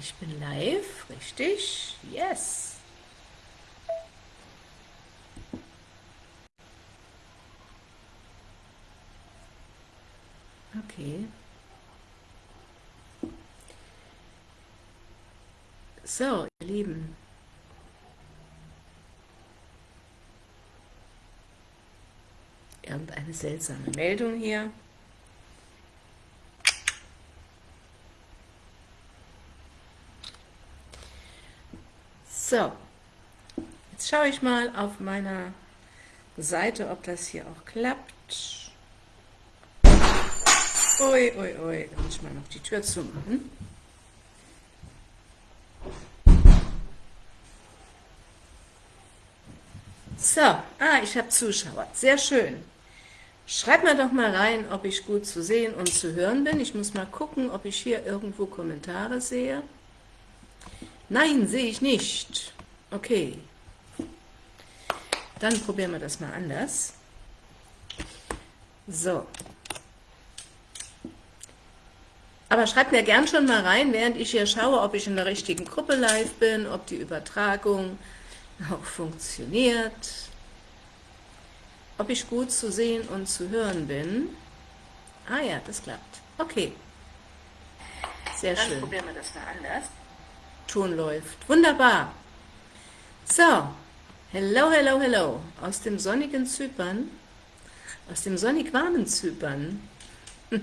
Ich bin live, richtig? Yes. Okay. So, ihr Lieben. Irgendeine seltsame Meldung hier. So, jetzt schaue ich mal auf meiner Seite, ob das hier auch klappt. Ui, ui, ui, da muss ich mal noch die Tür zumachen. So, ah, ich habe Zuschauer, sehr schön. Schreibt mir doch mal rein, ob ich gut zu sehen und zu hören bin. Ich muss mal gucken, ob ich hier irgendwo Kommentare sehe. Nein, sehe ich nicht. Okay. Dann probieren wir das mal anders. So. Aber schreibt mir gern schon mal rein, während ich hier schaue, ob ich in der richtigen Gruppe live bin, ob die Übertragung auch funktioniert, ob ich gut zu sehen und zu hören bin. Ah ja, das klappt. Okay. Sehr Dann schön. Dann probieren wir das mal anders. Ton läuft. Wunderbar. So, hello, hello, hello. Aus dem sonnigen Zypern, aus dem sonnig warmen Zypern,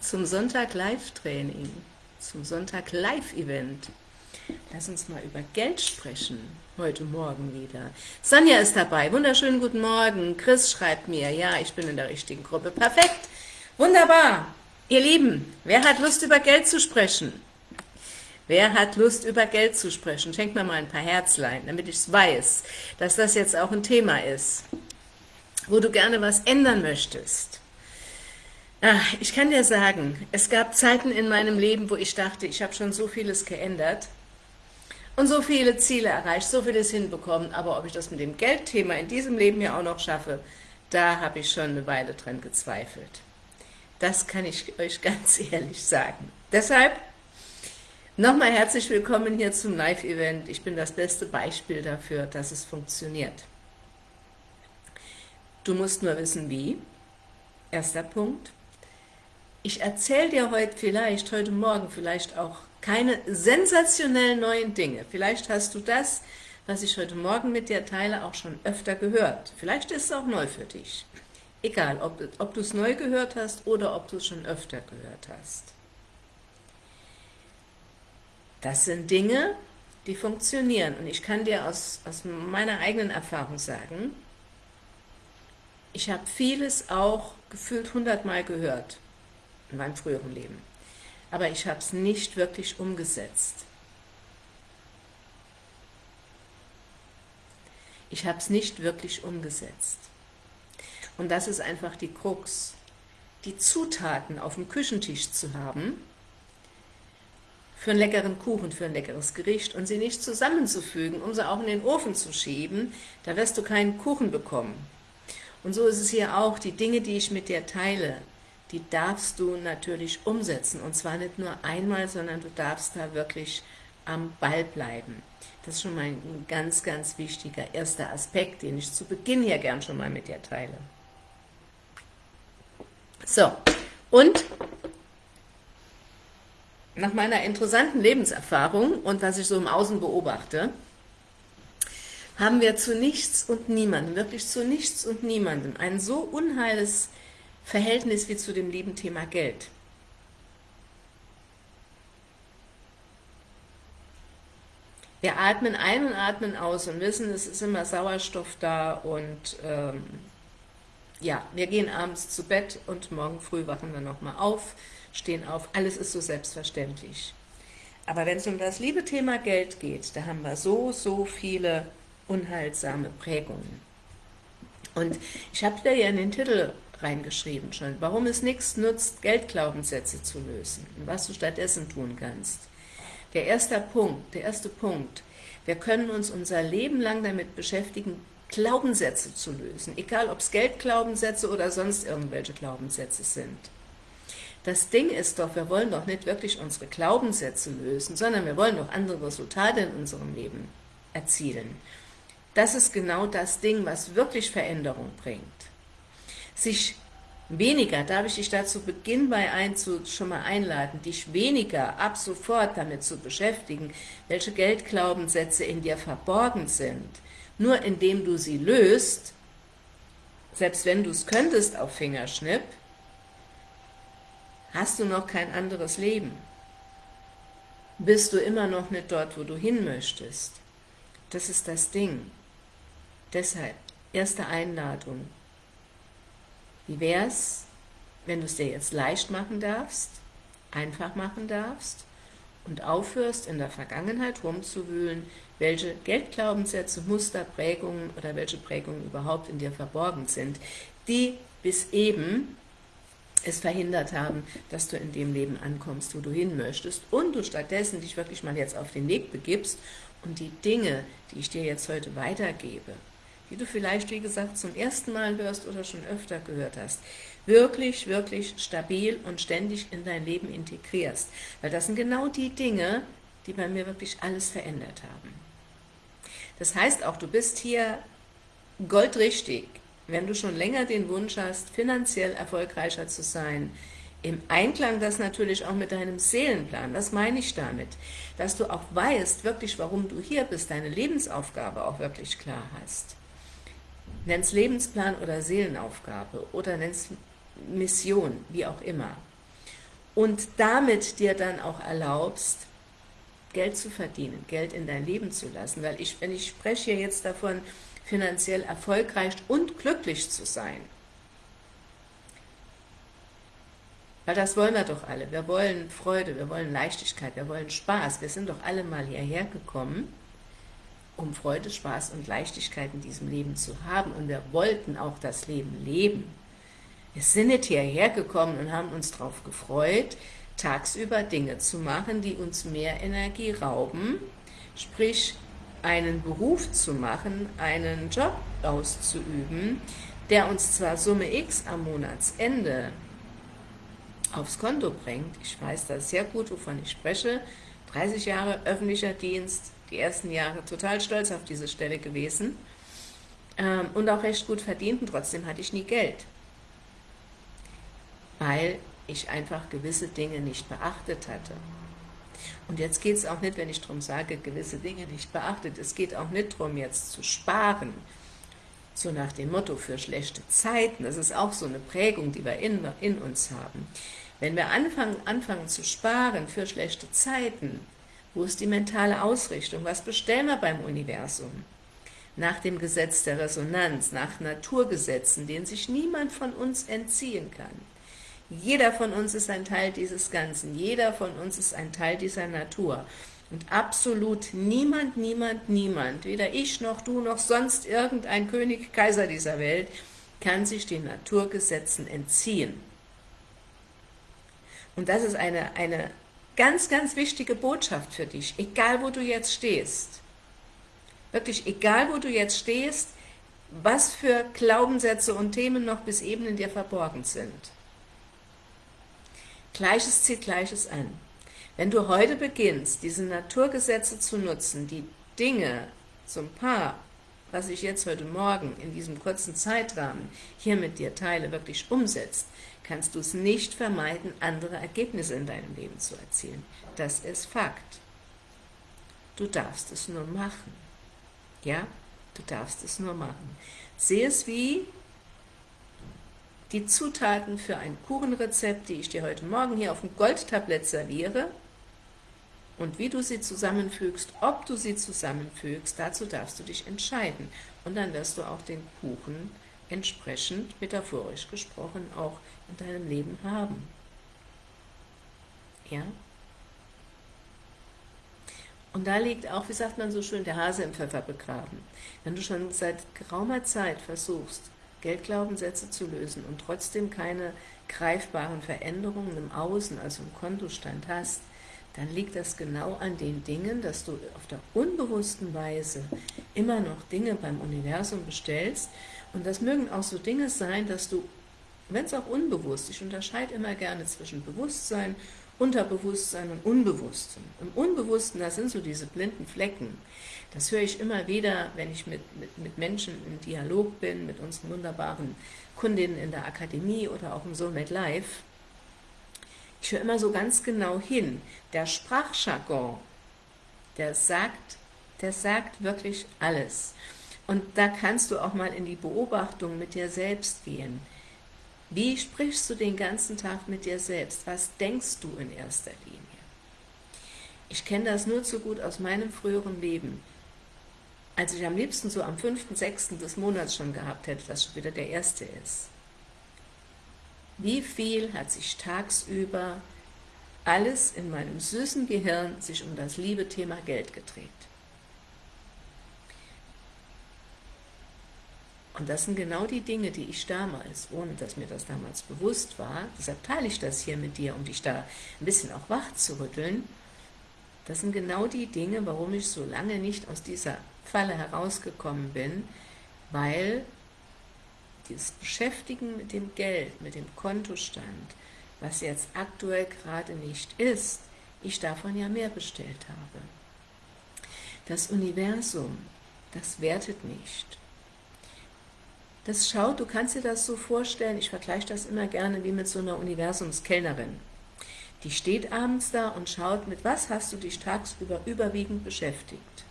zum Sonntag Live-Training, zum Sonntag Live-Event. Lass uns mal über Geld sprechen, heute Morgen wieder. Sonja ist dabei, wunderschönen guten Morgen. Chris schreibt mir, ja, ich bin in der richtigen Gruppe. Perfekt, wunderbar. Ihr Lieben, wer hat Lust über Geld zu sprechen? Wer hat Lust, über Geld zu sprechen? Schenkt mir mal ein paar Herzlein, damit ich es weiß, dass das jetzt auch ein Thema ist, wo du gerne was ändern möchtest. Ach, ich kann dir sagen, es gab Zeiten in meinem Leben, wo ich dachte, ich habe schon so vieles geändert und so viele Ziele erreicht, so vieles hinbekommen, aber ob ich das mit dem Geldthema in diesem Leben ja auch noch schaffe, da habe ich schon eine Weile dran gezweifelt. Das kann ich euch ganz ehrlich sagen. Deshalb Nochmal herzlich willkommen hier zum Live-Event. Ich bin das beste Beispiel dafür, dass es funktioniert. Du musst nur wissen, wie. Erster Punkt. Ich erzähle dir heute vielleicht, heute Morgen vielleicht auch keine sensationellen neuen Dinge. Vielleicht hast du das, was ich heute Morgen mit dir teile, auch schon öfter gehört. Vielleicht ist es auch neu für dich. Egal, ob, ob du es neu gehört hast oder ob du es schon öfter gehört hast. Das sind Dinge, die funktionieren. Und ich kann dir aus, aus meiner eigenen Erfahrung sagen, ich habe vieles auch gefühlt hundertmal gehört in meinem früheren Leben. Aber ich habe es nicht wirklich umgesetzt. Ich habe es nicht wirklich umgesetzt. Und das ist einfach die Krux. Die Zutaten auf dem Küchentisch zu haben, für einen leckeren Kuchen, für ein leckeres Gericht und sie nicht zusammenzufügen, um sie auch in den Ofen zu schieben, da wirst du keinen Kuchen bekommen. Und so ist es hier auch, die Dinge, die ich mit dir teile, die darfst du natürlich umsetzen. Und zwar nicht nur einmal, sondern du darfst da wirklich am Ball bleiben. Das ist schon mal ein ganz, ganz wichtiger erster Aspekt, den ich zu Beginn hier gern schon mal mit dir teile. So, und nach meiner interessanten Lebenserfahrung und was ich so im Außen beobachte, haben wir zu nichts und niemandem, wirklich zu nichts und niemandem, ein so unheiles Verhältnis wie zu dem lieben Thema Geld. Wir atmen ein und atmen aus und wissen, es ist immer Sauerstoff da und ähm, ja, wir gehen abends zu Bett und morgen früh wachen wir nochmal auf, stehen auf, alles ist so selbstverständlich. Aber wenn es um das liebe Thema Geld geht, da haben wir so, so viele unheilsame Prägungen. Und ich habe da ja in den Titel reingeschrieben schon, warum es nichts nutzt, Geldglaubenssätze zu lösen und was du stattdessen tun kannst. Der erste Punkt, der erste Punkt, wir können uns unser Leben lang damit beschäftigen, Glaubenssätze zu lösen, egal ob es Geldglaubenssätze oder sonst irgendwelche Glaubenssätze sind. Das Ding ist doch, wir wollen doch nicht wirklich unsere Glaubenssätze lösen, sondern wir wollen doch andere Resultate in unserem Leben erzielen. Das ist genau das Ding, was wirklich Veränderung bringt. Sich weniger, darf ich dich dazu Beginn bei einzu, schon mal einladen, dich weniger ab sofort damit zu beschäftigen, welche Geldglaubenssätze in dir verborgen sind. Nur indem du sie löst, selbst wenn du es könntest auf Fingerschnipp, hast du noch kein anderes Leben. Bist du immer noch nicht dort, wo du hin möchtest. Das ist das Ding. Deshalb, erste Einladung, wie wäre es, wenn du es dir jetzt leicht machen darfst, einfach machen darfst und aufhörst, in der Vergangenheit rumzuwühlen, welche Geldglaubenssätze, Muster, Prägungen oder welche Prägungen überhaupt in dir verborgen sind, die bis eben es verhindert haben, dass du in dem Leben ankommst, wo du hin möchtest und du stattdessen dich wirklich mal jetzt auf den Weg begibst und die Dinge, die ich dir jetzt heute weitergebe, die du vielleicht, wie gesagt, zum ersten Mal hörst oder schon öfter gehört hast, wirklich, wirklich stabil und ständig in dein Leben integrierst. Weil das sind genau die Dinge, die bei mir wirklich alles verändert haben. Das heißt auch, du bist hier goldrichtig, wenn du schon länger den Wunsch hast, finanziell erfolgreicher zu sein, im Einklang das natürlich auch mit deinem Seelenplan, was meine ich damit? Dass du auch weißt, wirklich, warum du hier bist, deine Lebensaufgabe auch wirklich klar hast nenn's Lebensplan oder Seelenaufgabe oder nenn's Mission, wie auch immer. Und damit dir dann auch erlaubst, Geld zu verdienen, Geld in dein Leben zu lassen, weil ich, wenn ich spreche jetzt davon, finanziell erfolgreich und glücklich zu sein, weil das wollen wir doch alle, wir wollen Freude, wir wollen Leichtigkeit, wir wollen Spaß, wir sind doch alle mal hierher gekommen, um Freude, Spaß und Leichtigkeit in diesem Leben zu haben. Und wir wollten auch das Leben leben. Wir sind nicht hierher gekommen und haben uns darauf gefreut, tagsüber Dinge zu machen, die uns mehr Energie rauben, sprich einen Beruf zu machen, einen Job auszuüben, der uns zwar Summe X am Monatsende aufs Konto bringt, ich weiß das sehr gut, wovon ich spreche, 30 Jahre öffentlicher Dienst, die ersten Jahre total stolz auf diese Stelle gewesen ähm, und auch recht gut verdient und trotzdem hatte ich nie Geld, weil ich einfach gewisse Dinge nicht beachtet hatte. Und jetzt geht es auch nicht, wenn ich darum sage, gewisse Dinge nicht beachtet, es geht auch nicht darum, jetzt zu sparen, so nach dem Motto für schlechte Zeiten, das ist auch so eine Prägung, die wir in, in uns haben. Wenn wir anfangen, anfangen zu sparen für schlechte Zeiten, wo ist die mentale Ausrichtung? Was bestellen wir beim Universum? Nach dem Gesetz der Resonanz, nach Naturgesetzen, denen sich niemand von uns entziehen kann. Jeder von uns ist ein Teil dieses Ganzen, jeder von uns ist ein Teil dieser Natur. Und absolut niemand, niemand, niemand, weder ich noch du noch sonst irgendein König, Kaiser dieser Welt, kann sich den Naturgesetzen entziehen. Und das ist eine, eine Ganz, ganz wichtige Botschaft für dich, egal wo du jetzt stehst. Wirklich, egal wo du jetzt stehst, was für Glaubenssätze und Themen noch bis eben in dir verborgen sind. Gleiches zieht Gleiches an. Wenn du heute beginnst, diese Naturgesetze zu nutzen, die Dinge, ein paar, was ich jetzt heute Morgen in diesem kurzen Zeitrahmen hier mit dir teile, wirklich umsetzt, kannst du es nicht vermeiden, andere Ergebnisse in deinem Leben zu erzielen. Das ist Fakt. Du darfst es nur machen. Ja, du darfst es nur machen. Sehe es wie die Zutaten für ein Kuchenrezept, die ich dir heute Morgen hier auf dem Goldtablett serviere, und wie du sie zusammenfügst, ob du sie zusammenfügst, dazu darfst du dich entscheiden. Und dann wirst du auch den Kuchen entsprechend, metaphorisch gesprochen, auch in deinem Leben haben. Ja? Und da liegt auch, wie sagt man so schön, der Hase im Pfeffer begraben. Wenn du schon seit geraumer Zeit versuchst, Geldglaubenssätze zu lösen und trotzdem keine greifbaren Veränderungen im Außen, also im Kontostand hast, dann liegt das genau an den Dingen, dass du auf der unbewussten Weise immer noch Dinge beim Universum bestellst. Und das mögen auch so Dinge sein, dass du wenn es auch unbewusst, ich unterscheide immer gerne zwischen Bewusstsein, Unterbewusstsein und Unbewusstsein. Im Unbewussten, das sind so diese blinden Flecken. Das höre ich immer wieder, wenn ich mit, mit, mit Menschen im Dialog bin, mit unseren wunderbaren Kundinnen in der Akademie oder auch im Soulmate Live. Ich höre immer so ganz genau hin. Der Sprachjargon, der sagt, der sagt wirklich alles. Und da kannst du auch mal in die Beobachtung mit dir selbst gehen. Wie sprichst du den ganzen Tag mit dir selbst? Was denkst du in erster Linie? Ich kenne das nur zu gut aus meinem früheren Leben. Als ich am liebsten so am 5., 6. des Monats schon gehabt hätte, dass schon wieder der erste ist. Wie viel hat sich tagsüber alles in meinem süßen Gehirn sich um das liebe Thema Geld gedreht? Und das sind genau die Dinge, die ich damals, ohne dass mir das damals bewusst war, deshalb teile ich das hier mit dir, um dich da ein bisschen auch wach zu rütteln, das sind genau die Dinge, warum ich so lange nicht aus dieser Falle herausgekommen bin, weil dieses Beschäftigen mit dem Geld, mit dem Kontostand, was jetzt aktuell gerade nicht ist, ich davon ja mehr bestellt habe. Das Universum, das wertet nicht. Das schaut, du kannst dir das so vorstellen, ich vergleiche das immer gerne wie mit so einer Universumskellnerin. Die steht abends da und schaut, mit was hast du dich tagsüber überwiegend beschäftigt.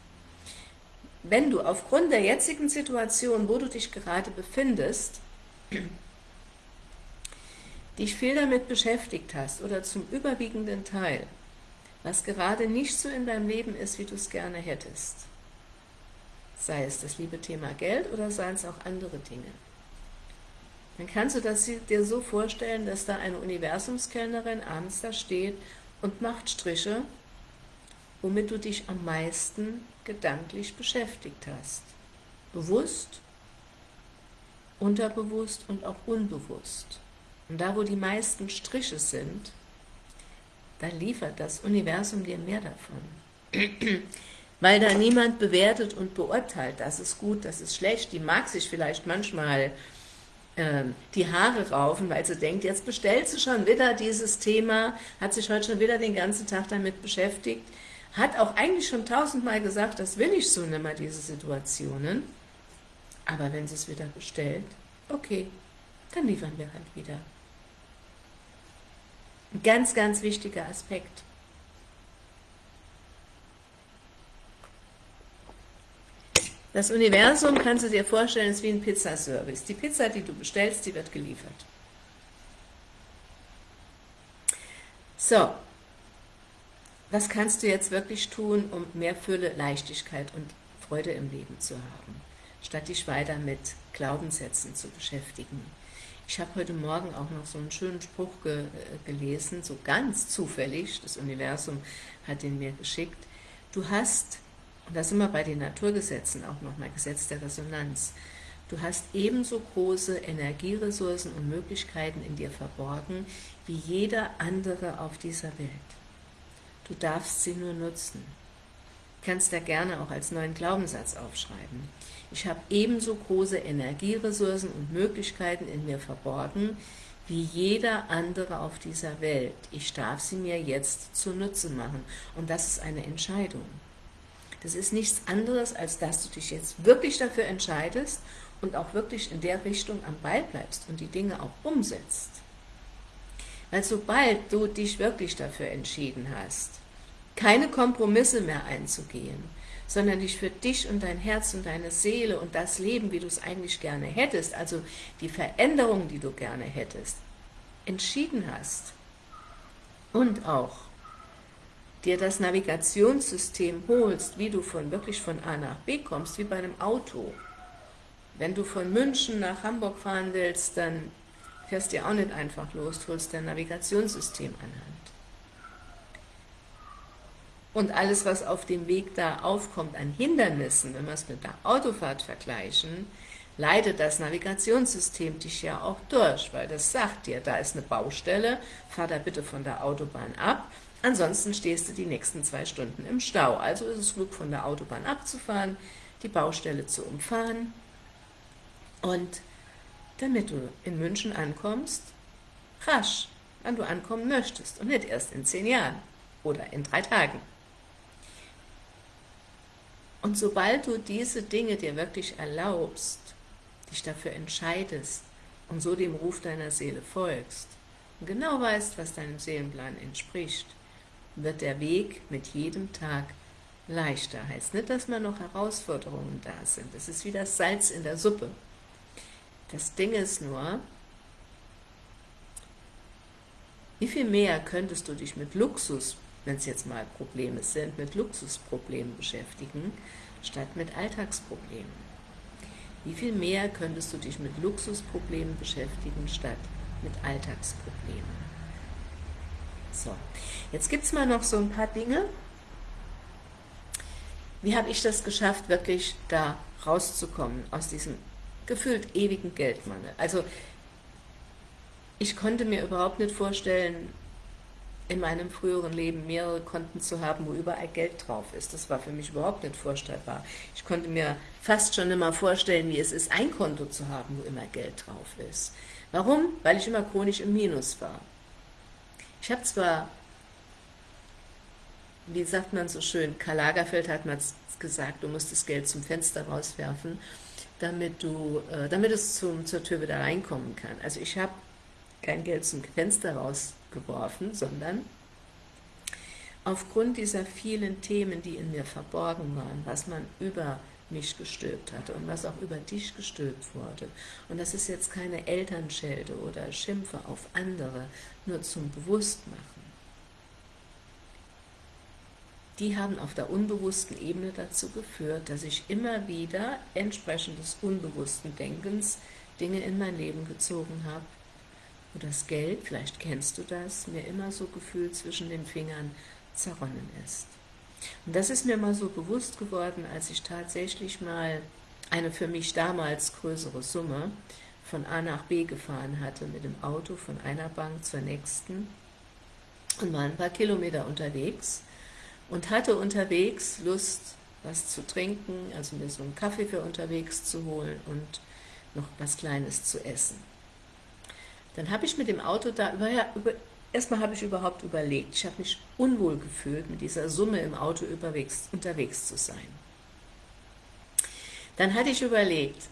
Wenn du aufgrund der jetzigen Situation, wo du dich gerade befindest, dich viel damit beschäftigt hast oder zum überwiegenden Teil, was gerade nicht so in deinem Leben ist, wie du es gerne hättest, sei es das liebe Thema Geld oder seien es auch andere Dinge. Dann kannst du das dir so vorstellen, dass da eine Universumskellnerin abends da steht und macht Striche, womit du dich am meisten gedanklich beschäftigt hast. Bewusst, unterbewusst und auch unbewusst. Und da, wo die meisten Striche sind, da liefert das Universum dir mehr davon weil da niemand bewertet und beurteilt, das ist gut, das ist schlecht, die mag sich vielleicht manchmal äh, die Haare raufen, weil sie denkt, jetzt bestellt sie schon wieder dieses Thema, hat sich heute schon wieder den ganzen Tag damit beschäftigt, hat auch eigentlich schon tausendmal gesagt, das will ich so nicht mehr, diese Situationen, aber wenn sie es wieder bestellt, okay, dann liefern wir halt wieder. Ein ganz, ganz wichtiger Aspekt. Das Universum, kannst du dir vorstellen, ist wie ein Pizzaservice. Die Pizza, die du bestellst, die wird geliefert. So, was kannst du jetzt wirklich tun, um mehr Fülle, Leichtigkeit und Freude im Leben zu haben, statt dich weiter mit Glaubenssätzen zu beschäftigen? Ich habe heute Morgen auch noch so einen schönen Spruch ge äh, gelesen, so ganz zufällig, das Universum hat ihn mir geschickt. Du hast und da sind wir bei den Naturgesetzen auch nochmal, Gesetz der Resonanz. Du hast ebenso große Energieressourcen und Möglichkeiten in dir verborgen, wie jeder andere auf dieser Welt. Du darfst sie nur nutzen. Du kannst da gerne auch als neuen Glaubenssatz aufschreiben. Ich habe ebenso große Energieressourcen und Möglichkeiten in mir verborgen, wie jeder andere auf dieser Welt. Ich darf sie mir jetzt zunutze machen. Und das ist eine Entscheidung. Das ist nichts anderes, als dass du dich jetzt wirklich dafür entscheidest und auch wirklich in der Richtung am Ball bleibst und die Dinge auch umsetzt. Weil sobald du dich wirklich dafür entschieden hast, keine Kompromisse mehr einzugehen, sondern dich für dich und dein Herz und deine Seele und das Leben, wie du es eigentlich gerne hättest, also die Veränderung, die du gerne hättest, entschieden hast und auch dir das Navigationssystem holst, wie du von wirklich von A nach B kommst, wie bei einem Auto. Wenn du von München nach Hamburg fahren willst, dann fährst du ja auch nicht einfach los, du holst dein Navigationssystem anhand. Und alles, was auf dem Weg da aufkommt an Hindernissen, wenn wir es mit der Autofahrt vergleichen, leitet das Navigationssystem dich ja auch durch, weil das sagt dir, da ist eine Baustelle, fahr da bitte von der Autobahn ab, Ansonsten stehst du die nächsten zwei Stunden im Stau. Also ist es klug, von der Autobahn abzufahren, die Baustelle zu umfahren und damit du in München ankommst, rasch, wann du ankommen möchtest und nicht erst in zehn Jahren oder in drei Tagen. Und sobald du diese Dinge dir wirklich erlaubst, dich dafür entscheidest und so dem Ruf deiner Seele folgst und genau weißt, was deinem Seelenplan entspricht, wird der Weg mit jedem Tag leichter. Heißt nicht, dass mal noch Herausforderungen da sind. Das ist wie das Salz in der Suppe. Das Ding ist nur, wie viel mehr könntest du dich mit Luxus, wenn es jetzt mal Probleme sind, mit Luxusproblemen beschäftigen, statt mit Alltagsproblemen? Wie viel mehr könntest du dich mit Luxusproblemen beschäftigen, statt mit Alltagsproblemen? So, jetzt gibt es mal noch so ein paar Dinge. Wie habe ich das geschafft, wirklich da rauszukommen, aus diesem gefühlt ewigen Geldmangel? Also, ich konnte mir überhaupt nicht vorstellen, in meinem früheren Leben mehrere Konten zu haben, wo überall Geld drauf ist. Das war für mich überhaupt nicht vorstellbar. Ich konnte mir fast schon immer vorstellen, wie es ist, ein Konto zu haben, wo immer Geld drauf ist. Warum? Weil ich immer chronisch im Minus war. Ich habe zwar, wie sagt man so schön, Karl Lagerfeld hat mal gesagt, du musst das Geld zum Fenster rauswerfen, damit, du, äh, damit es zum, zur Tür wieder reinkommen kann. Also ich habe kein Geld zum Fenster rausgeworfen, sondern aufgrund dieser vielen Themen, die in mir verborgen waren, was man über mich gestülpt hatte und was auch über dich gestülpt wurde. Und das ist jetzt keine Elternschelde oder Schimpfe auf andere, nur zum Bewusstmachen. Die haben auf der unbewussten Ebene dazu geführt, dass ich immer wieder entsprechend des unbewussten Denkens Dinge in mein Leben gezogen habe, wo das Geld, vielleicht kennst du das, mir immer so gefühlt zwischen den Fingern zerronnen ist. Und das ist mir mal so bewusst geworden, als ich tatsächlich mal eine für mich damals größere Summe von A nach B gefahren hatte mit dem Auto von einer Bank zur nächsten und war ein paar Kilometer unterwegs und hatte unterwegs Lust, was zu trinken, also mir so einen Kaffee für unterwegs zu holen und noch was Kleines zu essen. Dann habe ich mit dem Auto da über, über erstmal habe ich überhaupt überlegt, ich habe mich unwohl gefühlt, mit dieser Summe im Auto unterwegs, unterwegs zu sein. Dann hatte ich überlegt,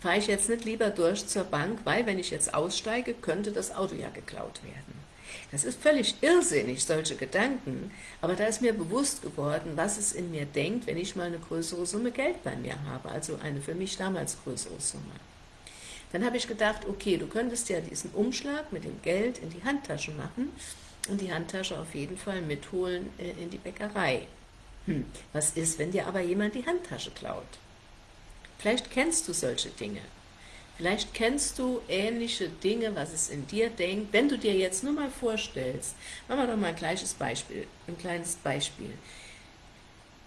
fahre ich jetzt nicht lieber durch zur Bank, weil wenn ich jetzt aussteige, könnte das Auto ja geklaut werden. Das ist völlig irrsinnig, solche Gedanken, aber da ist mir bewusst geworden, was es in mir denkt, wenn ich mal eine größere Summe Geld bei mir habe, also eine für mich damals größere Summe. Dann habe ich gedacht, okay, du könntest ja diesen Umschlag mit dem Geld in die Handtasche machen und die Handtasche auf jeden Fall mitholen äh, in die Bäckerei. Hm, was ist, wenn dir aber jemand die Handtasche klaut? Vielleicht kennst du solche Dinge. Vielleicht kennst du ähnliche Dinge, was es in dir denkt. Wenn du dir jetzt nur mal vorstellst, machen wir doch mal ein gleiches Beispiel, ein kleines Beispiel.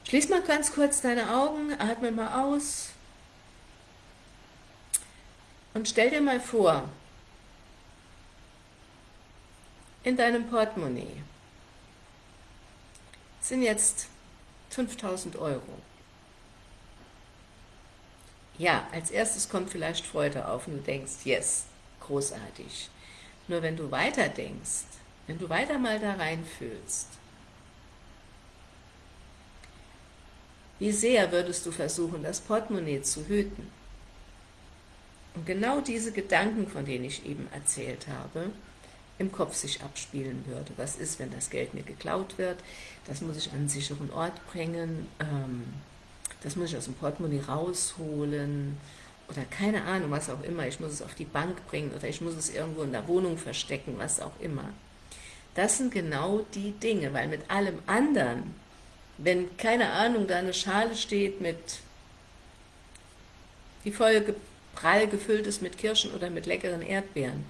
Schließ mal ganz kurz deine Augen, atme mal aus, und stell dir mal vor, in deinem Portemonnaie sind jetzt 5000 Euro. Ja, als erstes kommt vielleicht Freude auf und du denkst, yes, großartig. Nur wenn du weiter denkst, wenn du weiter mal da reinfühlst, wie sehr würdest du versuchen, das Portemonnaie zu hüten? Und genau diese Gedanken, von denen ich eben erzählt habe, im Kopf sich abspielen würde. Was ist, wenn das Geld mir geklaut wird? Das muss ich an einen sicheren Ort bringen. Ähm, das muss ich aus dem Portemonnaie rausholen. Oder keine Ahnung, was auch immer. Ich muss es auf die Bank bringen oder ich muss es irgendwo in der Wohnung verstecken, was auch immer. Das sind genau die Dinge, weil mit allem anderen, wenn, keine Ahnung, da eine Schale steht mit die Folge prall gefüllt ist mit Kirschen oder mit leckeren Erdbeeren,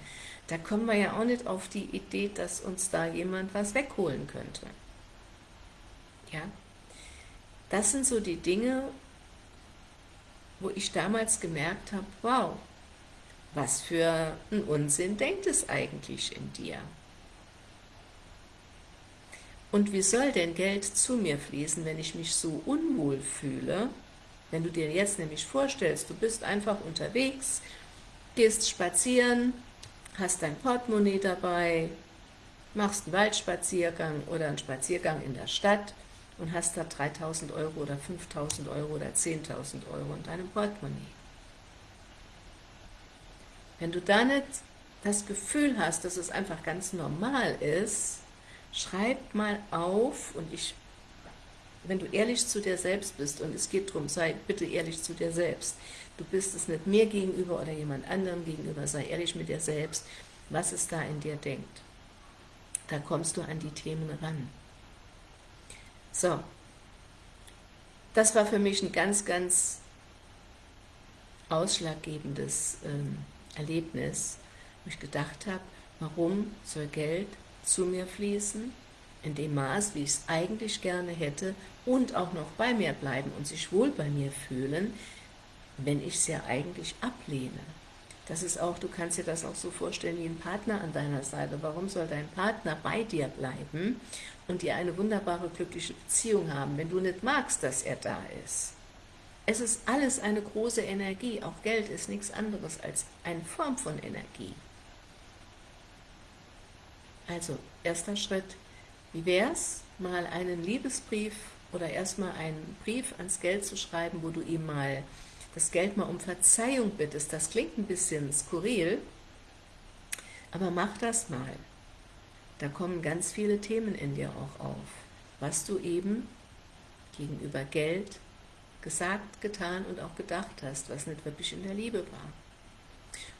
da kommen wir ja auch nicht auf die Idee, dass uns da jemand was wegholen könnte. Ja, das sind so die Dinge, wo ich damals gemerkt habe, wow, was für ein Unsinn denkt es eigentlich in dir? Und wie soll denn Geld zu mir fließen, wenn ich mich so unwohl fühle, wenn du dir jetzt nämlich vorstellst, du bist einfach unterwegs gehst spazieren, hast dein Portemonnaie dabei, machst einen Waldspaziergang oder einen Spaziergang in der Stadt und hast da 3.000 Euro oder 5.000 Euro oder 10.000 Euro in deinem Portemonnaie. Wenn du da nicht das Gefühl hast, dass es einfach ganz normal ist, schreib mal auf und ich, wenn du ehrlich zu dir selbst bist und es geht darum, sei bitte ehrlich zu dir selbst, du bist es nicht mir gegenüber oder jemand anderem gegenüber, sei ehrlich mit dir selbst, was es da in dir denkt. Da kommst du an die Themen ran. So, das war für mich ein ganz, ganz ausschlaggebendes ähm, Erlebnis, wo ich gedacht habe, warum soll Geld zu mir fließen, in dem Maß, wie ich es eigentlich gerne hätte, und auch noch bei mir bleiben und sich wohl bei mir fühlen, wenn ich es ja eigentlich ablehne. Das ist auch, du kannst dir das auch so vorstellen wie ein Partner an deiner Seite. Warum soll dein Partner bei dir bleiben und dir eine wunderbare, glückliche Beziehung haben, wenn du nicht magst, dass er da ist? Es ist alles eine große Energie, auch Geld ist nichts anderes als eine Form von Energie. Also, erster Schritt, wie wäre es, mal einen Liebesbrief oder erstmal einen Brief ans Geld zu schreiben, wo du ihm mal das Geld mal um Verzeihung bittest. Das klingt ein bisschen skurril, aber mach das mal. Da kommen ganz viele Themen in dir auch auf, was du eben gegenüber Geld gesagt, getan und auch gedacht hast, was nicht wirklich in der Liebe war.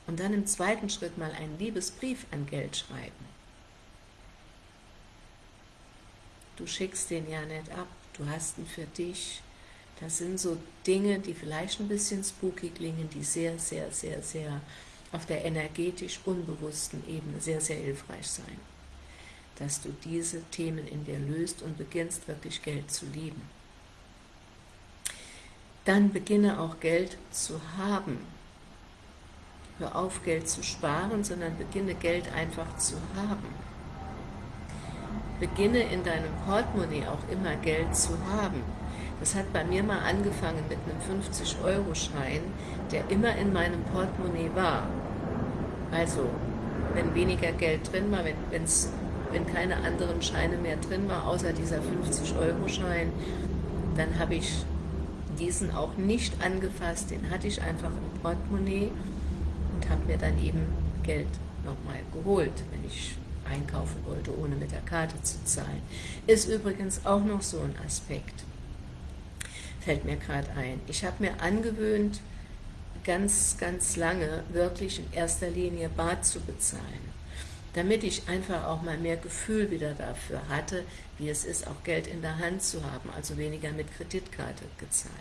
Und dann im zweiten Schritt mal einen Liebesbrief an Geld schreiben. Du schickst den ja nicht ab, du hast ihn für dich. Das sind so Dinge, die vielleicht ein bisschen spooky klingen, die sehr, sehr, sehr, sehr auf der energetisch unbewussten Ebene sehr, sehr hilfreich sein. Dass du diese Themen in dir löst und beginnst wirklich Geld zu lieben dann beginne auch Geld zu haben. Hör auf, Geld zu sparen, sondern beginne Geld einfach zu haben. Beginne in deinem Portemonnaie auch immer Geld zu haben. Das hat bei mir mal angefangen mit einem 50-Euro-Schein, der immer in meinem Portemonnaie war. Also, wenn weniger Geld drin war, wenn, wenn keine anderen Scheine mehr drin war, außer dieser 50-Euro-Schein, dann habe ich diesen auch nicht angefasst, den hatte ich einfach im Portemonnaie und habe mir dann eben Geld nochmal geholt, wenn ich einkaufen wollte, ohne mit der Karte zu zahlen. Ist übrigens auch noch so ein Aspekt, fällt mir gerade ein. Ich habe mir angewöhnt, ganz, ganz lange wirklich in erster Linie Bar zu bezahlen, damit ich einfach auch mal mehr Gefühl wieder dafür hatte, wie es ist, auch Geld in der Hand zu haben, also weniger mit Kreditkarte gezahlt.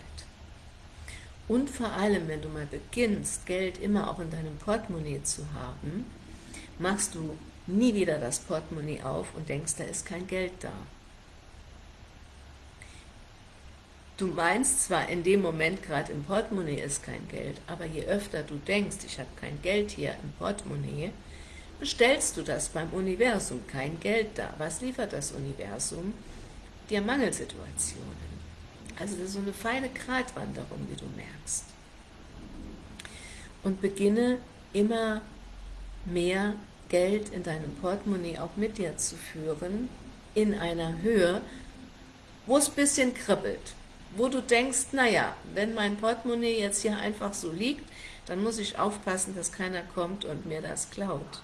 Und vor allem, wenn du mal beginnst, Geld immer auch in deinem Portemonnaie zu haben, machst du nie wieder das Portemonnaie auf und denkst, da ist kein Geld da. Du meinst zwar in dem Moment gerade im Portemonnaie ist kein Geld, aber je öfter du denkst, ich habe kein Geld hier im Portemonnaie, bestellst du das beim Universum, kein Geld da. Was liefert das Universum? Dir Mangelsituationen. Also das ist so eine feine Gratwanderung, wie du merkst. Und beginne immer mehr Geld in deinem Portemonnaie auch mit dir zu führen, in einer Höhe, wo es ein bisschen kribbelt, wo du denkst, naja, wenn mein Portemonnaie jetzt hier einfach so liegt, dann muss ich aufpassen, dass keiner kommt und mir das klaut.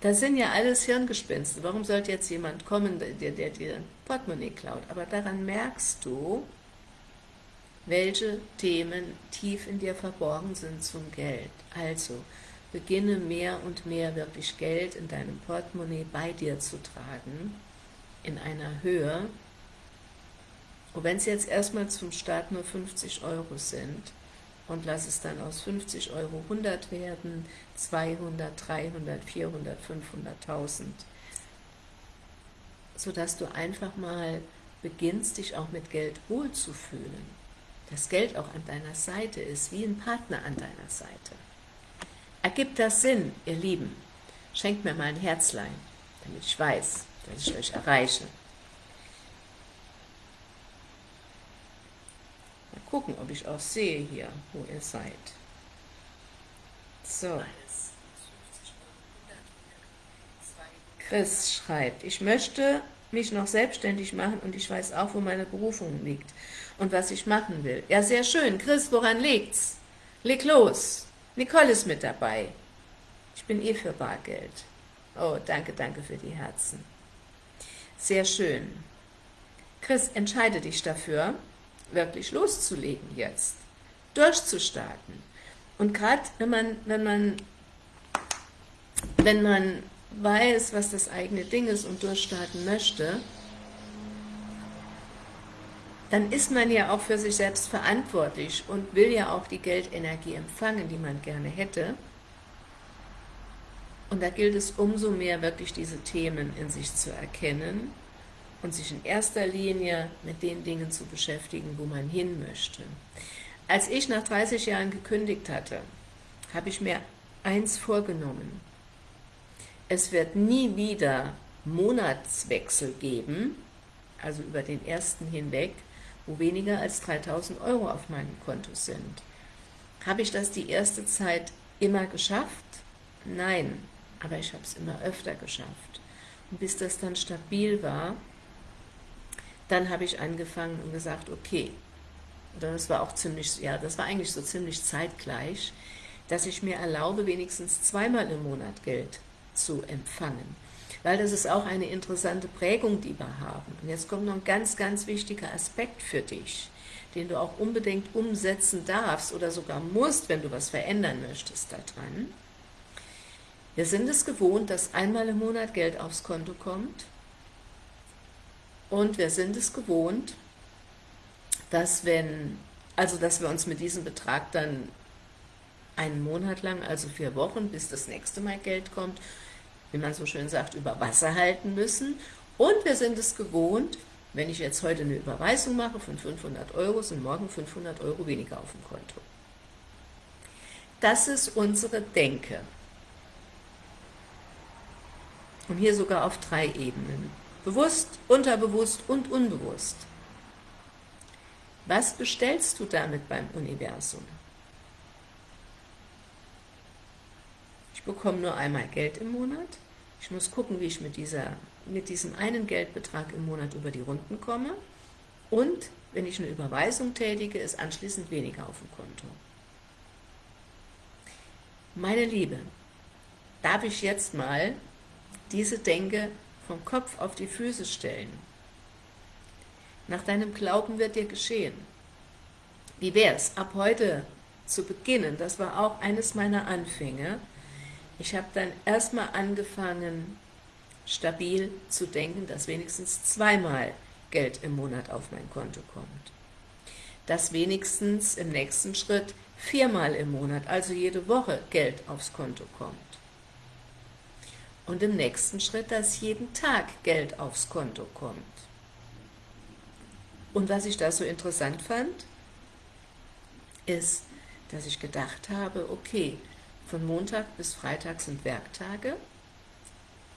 Das sind ja alles Hirngespinste. Warum sollte jetzt jemand kommen, der, der dir ein Portemonnaie klaut? Aber daran merkst du, welche Themen tief in dir verborgen sind zum Geld. Also, beginne mehr und mehr wirklich Geld in deinem Portemonnaie bei dir zu tragen, in einer Höhe, und wenn es jetzt erstmal zum Start nur 50 Euro sind, und lass es dann aus 50 Euro 100 werden, 200, 300, 400, 500.000, sodass du einfach mal beginnst, dich auch mit Geld wohlzufühlen. Das Geld auch an deiner Seite ist, wie ein Partner an deiner Seite. Ergibt das Sinn, ihr Lieben? Schenkt mir mal ein Herzlein, damit ich weiß, dass ich euch erreiche. gucken, ob ich auch sehe hier, wo ihr seid. So. Chris schreibt, ich möchte mich noch selbstständig machen und ich weiß auch, wo meine Berufung liegt und was ich machen will. Ja, sehr schön. Chris, woran liegt's? Leg los. Nicole ist mit dabei. Ich bin eh für Bargeld. Oh, danke, danke für die Herzen. Sehr schön. Chris, entscheide dich dafür, wirklich loszulegen jetzt, durchzustarten. Und gerade wenn man, wenn man, wenn man weiß, was das eigene Ding ist und durchstarten möchte, dann ist man ja auch für sich selbst verantwortlich und will ja auch die Geldenergie empfangen, die man gerne hätte. Und da gilt es umso mehr, wirklich diese Themen in sich zu erkennen und sich in erster Linie mit den Dingen zu beschäftigen, wo man hin möchte. Als ich nach 30 Jahren gekündigt hatte, habe ich mir eins vorgenommen. Es wird nie wieder Monatswechsel geben, also über den ersten hinweg, wo weniger als 3000 Euro auf meinem Konto sind. Habe ich das die erste Zeit immer geschafft? Nein, aber ich habe es immer öfter geschafft. Und bis das dann stabil war, dann habe ich angefangen und gesagt, okay, das war auch ziemlich, ja, das war eigentlich so ziemlich zeitgleich, dass ich mir erlaube, wenigstens zweimal im Monat Geld zu empfangen. Weil das ist auch eine interessante Prägung, die wir haben. Und jetzt kommt noch ein ganz, ganz wichtiger Aspekt für dich, den du auch unbedingt umsetzen darfst oder sogar musst, wenn du was verändern möchtest daran. Wir sind es gewohnt, dass einmal im Monat Geld aufs Konto kommt und wir sind es gewohnt, dass wenn, also dass wir uns mit diesem Betrag dann einen Monat lang, also vier Wochen, bis das nächste Mal Geld kommt, wie man so schön sagt, über Wasser halten müssen. Und wir sind es gewohnt, wenn ich jetzt heute eine Überweisung mache von 500 Euro, sind morgen 500 Euro weniger auf dem Konto. Das ist unsere Denke. Und hier sogar auf drei Ebenen. Bewusst, unterbewusst und unbewusst. Was bestellst du damit beim Universum? Ich bekomme nur einmal Geld im Monat. Ich muss gucken, wie ich mit, dieser, mit diesem einen Geldbetrag im Monat über die Runden komme. Und wenn ich eine Überweisung tätige, ist anschließend weniger auf dem Konto. Meine Liebe, darf ich jetzt mal diese Denke vom Kopf auf die Füße stellen? Nach deinem Glauben wird dir geschehen. Wie wäre es, ab heute zu beginnen? Das war auch eines meiner Anfänge. Ich habe dann erstmal angefangen, stabil zu denken, dass wenigstens zweimal Geld im Monat auf mein Konto kommt. Dass wenigstens im nächsten Schritt viermal im Monat, also jede Woche, Geld aufs Konto kommt. Und im nächsten Schritt, dass jeden Tag Geld aufs Konto kommt. Und was ich da so interessant fand, ist, dass ich gedacht habe, okay, von Montag bis Freitag sind Werktage,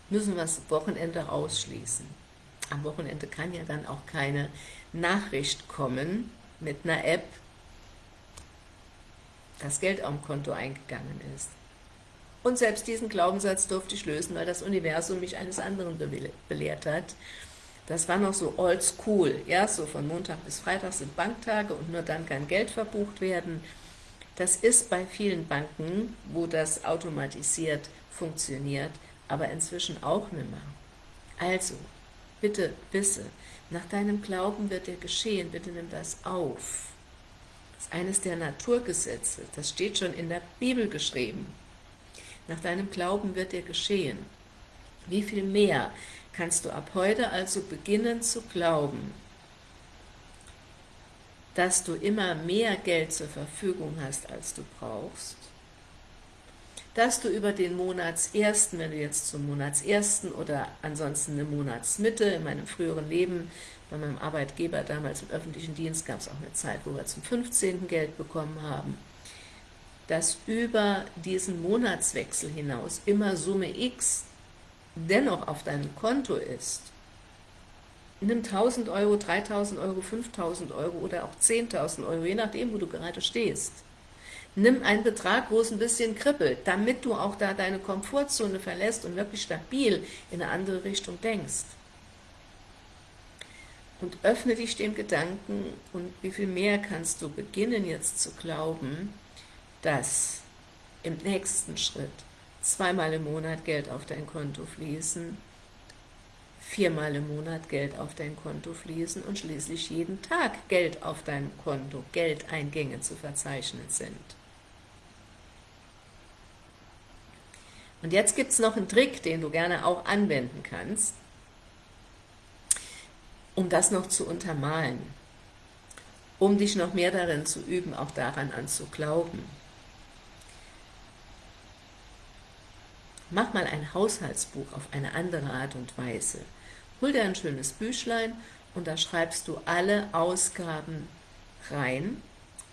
müssen wir das Wochenende ausschließen. Am Wochenende kann ja dann auch keine Nachricht kommen mit einer App, dass Geld am Konto eingegangen ist. Und selbst diesen Glaubenssatz durfte ich lösen, weil das Universum mich eines anderen belehrt hat, das war noch so old school, ja, so von Montag bis Freitag sind Banktage und nur dann kann Geld verbucht werden. Das ist bei vielen Banken, wo das automatisiert funktioniert, aber inzwischen auch nicht mehr. Also, bitte wisse, nach deinem Glauben wird dir geschehen, bitte nimm das auf. Das ist eines der Naturgesetze, das steht schon in der Bibel geschrieben. Nach deinem Glauben wird dir geschehen. Wie viel mehr kannst du ab heute also beginnen zu glauben, dass du immer mehr Geld zur Verfügung hast, als du brauchst, dass du über den Monatsersten, wenn du jetzt zum Monatsersten oder ansonsten eine Monatsmitte, in meinem früheren Leben, bei meinem Arbeitgeber damals im öffentlichen Dienst gab es auch eine Zeit, wo wir zum 15. Geld bekommen haben, dass über diesen Monatswechsel hinaus immer Summe X dennoch auf deinem Konto ist, nimm 1000 Euro, 3000 Euro, 5000 Euro oder auch 10.000 Euro, je nachdem, wo du gerade stehst. Nimm einen Betrag, wo es ein bisschen kribbelt, damit du auch da deine Komfortzone verlässt und wirklich stabil in eine andere Richtung denkst. Und öffne dich dem Gedanken und wie viel mehr kannst du beginnen jetzt zu glauben, dass im nächsten Schritt zweimal im Monat Geld auf dein Konto fließen, viermal im Monat Geld auf dein Konto fließen und schließlich jeden Tag Geld auf deinem Konto, Geldeingänge zu verzeichnen sind. Und jetzt gibt es noch einen Trick, den du gerne auch anwenden kannst, um das noch zu untermalen, um dich noch mehr darin zu üben, auch daran anzuglauben. Mach mal ein Haushaltsbuch auf eine andere Art und Weise. Hol dir ein schönes Büchlein und da schreibst du alle Ausgaben rein,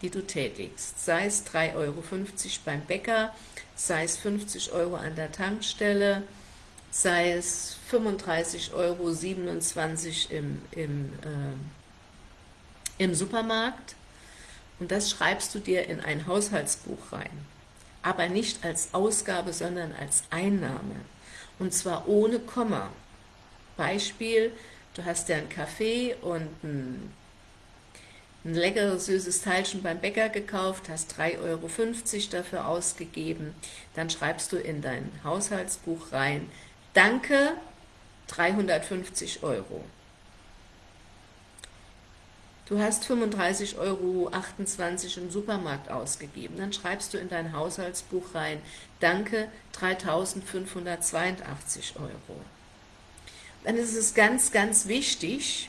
die du tätigst. Sei es 3,50 Euro beim Bäcker, sei es 50 Euro an der Tankstelle, sei es 35,27 Euro im, im, äh, im Supermarkt. Und das schreibst du dir in ein Haushaltsbuch rein aber nicht als Ausgabe, sondern als Einnahme. Und zwar ohne Komma. Beispiel, du hast dir einen Kaffee und ein, ein leckeres, süßes Teilchen beim Bäcker gekauft, hast 3,50 Euro dafür ausgegeben, dann schreibst du in dein Haushaltsbuch rein, danke, 350 Euro. Du hast 35,28 Euro im Supermarkt ausgegeben. Dann schreibst du in dein Haushaltsbuch rein, danke, 3.582 Euro. Dann ist es ganz, ganz wichtig,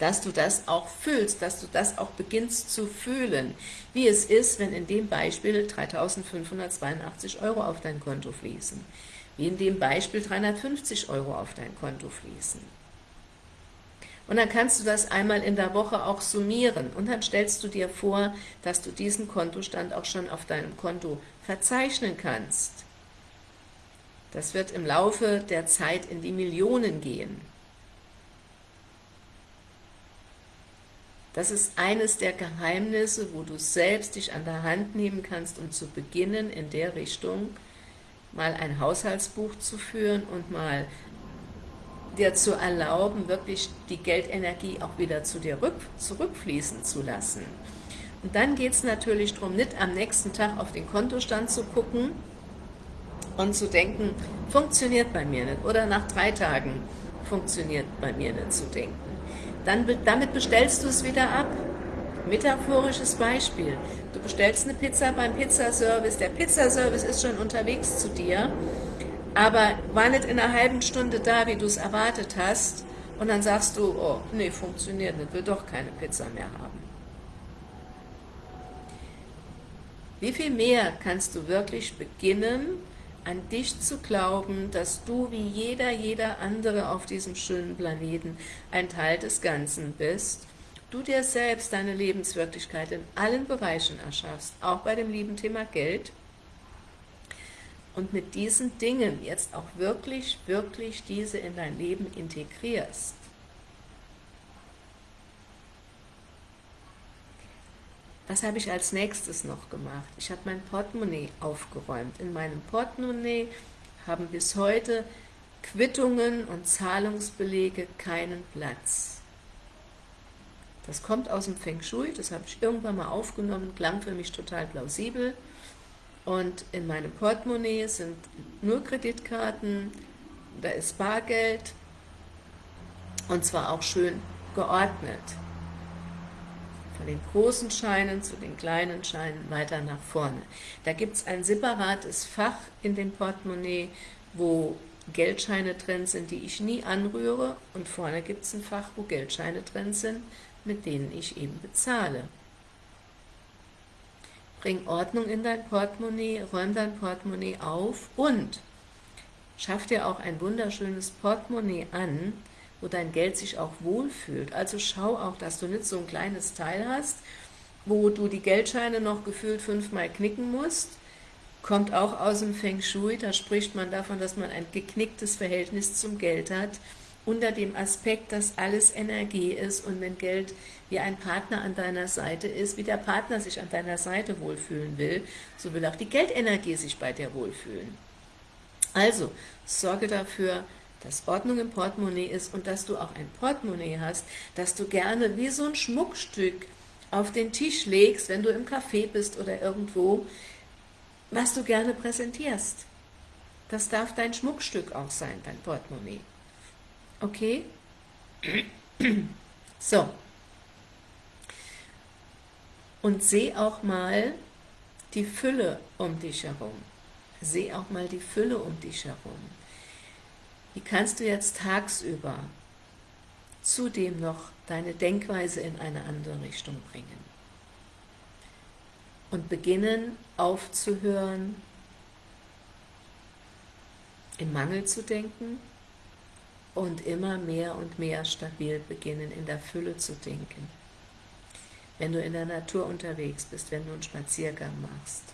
dass du das auch fühlst, dass du das auch beginnst zu fühlen, wie es ist, wenn in dem Beispiel 3.582 Euro auf dein Konto fließen, wie in dem Beispiel 350 Euro auf dein Konto fließen. Und dann kannst du das einmal in der Woche auch summieren und dann stellst du dir vor, dass du diesen Kontostand auch schon auf deinem Konto verzeichnen kannst. Das wird im Laufe der Zeit in die Millionen gehen. Das ist eines der Geheimnisse, wo du selbst dich an der Hand nehmen kannst, um zu beginnen, in der Richtung mal ein Haushaltsbuch zu führen und mal dir zu erlauben, wirklich die Geldenergie auch wieder zu dir rück, zurückfließen zu lassen. Und dann geht es natürlich darum, nicht am nächsten Tag auf den Kontostand zu gucken und zu denken, funktioniert bei mir nicht, oder nach drei Tagen funktioniert bei mir nicht zu denken. Dann, damit bestellst du es wieder ab. Metaphorisches Beispiel. Du bestellst eine Pizza beim Pizzaservice, der Pizzaservice ist schon unterwegs zu dir aber war nicht in einer halben Stunde da, wie du es erwartet hast, und dann sagst du, oh, nee, funktioniert nicht, will doch keine Pizza mehr haben. Wie viel mehr kannst du wirklich beginnen, an dich zu glauben, dass du wie jeder, jeder andere auf diesem schönen Planeten ein Teil des Ganzen bist, du dir selbst deine Lebenswirklichkeit in allen Bereichen erschaffst, auch bei dem lieben Thema Geld, und mit diesen Dingen jetzt auch wirklich, wirklich diese in dein Leben integrierst. Was habe ich als nächstes noch gemacht? Ich habe mein Portemonnaie aufgeräumt. In meinem Portemonnaie haben bis heute Quittungen und Zahlungsbelege keinen Platz. Das kommt aus dem Feng Shui, das habe ich irgendwann mal aufgenommen, klang für mich total plausibel. Und in meinem Portemonnaie sind nur Kreditkarten, da ist Bargeld und zwar auch schön geordnet. Von den großen Scheinen zu den kleinen Scheinen weiter nach vorne. Da gibt es ein separates Fach in dem Portemonnaie, wo Geldscheine drin sind, die ich nie anrühre und vorne gibt es ein Fach, wo Geldscheine drin sind, mit denen ich eben bezahle. Bring Ordnung in dein Portemonnaie, räum dein Portemonnaie auf und schaff dir auch ein wunderschönes Portemonnaie an, wo dein Geld sich auch wohlfühlt. Also schau auch, dass du nicht so ein kleines Teil hast, wo du die Geldscheine noch gefühlt fünfmal knicken musst. Kommt auch aus dem Feng Shui, da spricht man davon, dass man ein geknicktes Verhältnis zum Geld hat unter dem Aspekt, dass alles Energie ist und wenn Geld wie ein Partner an deiner Seite ist, wie der Partner sich an deiner Seite wohlfühlen will, so will auch die Geldenergie sich bei dir wohlfühlen. Also, sorge dafür, dass Ordnung im Portemonnaie ist und dass du auch ein Portemonnaie hast, dass du gerne wie so ein Schmuckstück auf den Tisch legst, wenn du im Café bist oder irgendwo, was du gerne präsentierst. Das darf dein Schmuckstück auch sein, dein Portemonnaie. Okay? So. Und seh auch mal die Fülle um dich herum. Seh auch mal die Fülle um dich herum. Wie kannst du jetzt tagsüber zudem noch deine Denkweise in eine andere Richtung bringen? Und beginnen aufzuhören, im Mangel zu denken und immer mehr und mehr stabil beginnen, in der Fülle zu denken. Wenn du in der Natur unterwegs bist, wenn du einen Spaziergang machst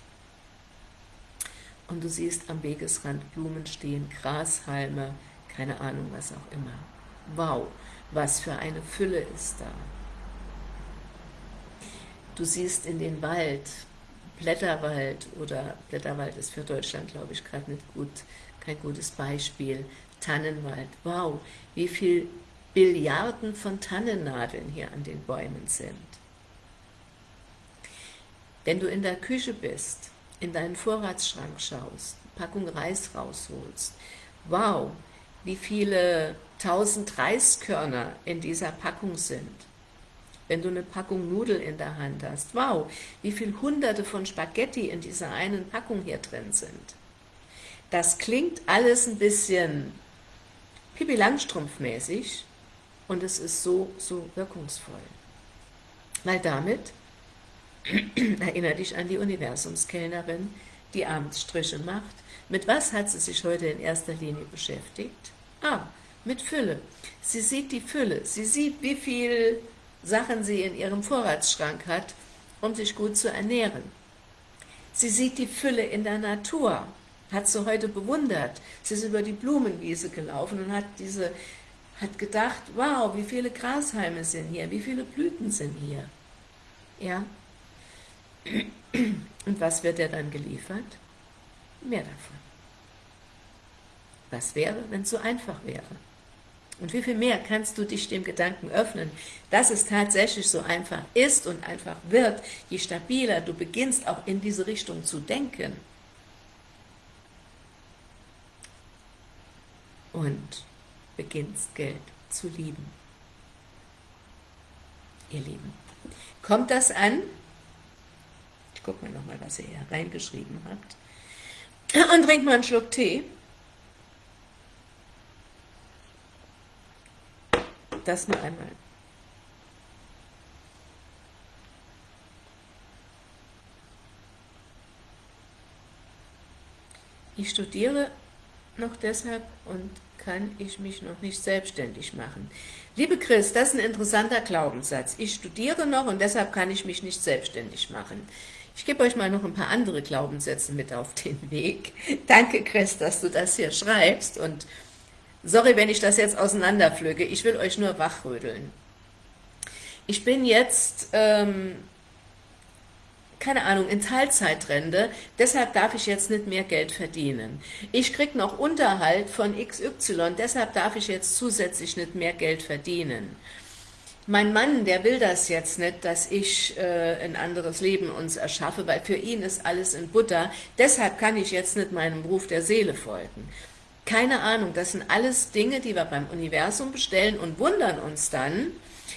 und du siehst am Wegesrand Blumen stehen, Grashalme, keine Ahnung, was auch immer. Wow, was für eine Fülle ist da. Du siehst in den Wald, Blätterwald, oder Blätterwald ist für Deutschland, glaube ich, gerade nicht gut, kein gutes Beispiel, Tannenwald. Wow, wie viel Billiarden von Tannennadeln hier an den Bäumen sind. Wenn du in der Küche bist, in deinen Vorratsschrank schaust, Packung Reis rausholst, wow, wie viele tausend Reiskörner in dieser Packung sind. Wenn du eine Packung Nudel in der Hand hast, wow, wie viele hunderte von Spaghetti in dieser einen Packung hier drin sind. Das klingt alles ein bisschen Pippi Langstrumpf mäßig und es ist so, so wirkungsvoll. Weil damit erinnere dich an die Universumskellnerin, die abends Striche macht. Mit was hat sie sich heute in erster Linie beschäftigt? Ah, mit Fülle. Sie sieht die Fülle. Sie sieht, wie viel Sachen sie in ihrem Vorratsschrank hat, um sich gut zu ernähren. Sie sieht die Fülle in der Natur, hat sie heute bewundert. Sie ist über die Blumenwiese gelaufen und hat diese hat gedacht, wow, wie viele Grashalme sind hier, wie viele Blüten sind hier. Ja. Und was wird er dann geliefert? Mehr davon. Was wäre, wenn es so einfach wäre? Und wie viel mehr kannst du dich dem Gedanken öffnen, dass es tatsächlich so einfach ist und einfach wird, je stabiler du beginnst, auch in diese Richtung zu denken. Und beginnst Geld zu lieben. Ihr Lieben, kommt das an? Ich gucke mal nochmal, was ihr hier reingeschrieben habt. Und trinkt mal einen Schluck Tee. das nur einmal. Ich studiere noch deshalb und kann ich mich noch nicht selbstständig machen. Liebe Chris, das ist ein interessanter Glaubenssatz. Ich studiere noch und deshalb kann ich mich nicht selbstständig machen. Ich gebe euch mal noch ein paar andere Glaubenssätze mit auf den Weg. Danke, Chris, dass du das hier schreibst und Sorry, wenn ich das jetzt auseinanderpflücke, ich will euch nur wachrödeln. Ich bin jetzt, ähm, keine Ahnung, in Teilzeitrente, deshalb darf ich jetzt nicht mehr Geld verdienen. Ich kriege noch Unterhalt von XY, deshalb darf ich jetzt zusätzlich nicht mehr Geld verdienen. Mein Mann, der will das jetzt nicht, dass ich äh, ein anderes Leben uns erschaffe, weil für ihn ist alles in Butter, deshalb kann ich jetzt nicht meinem Ruf der Seele folgen. Keine Ahnung, das sind alles Dinge, die wir beim Universum bestellen und wundern uns dann,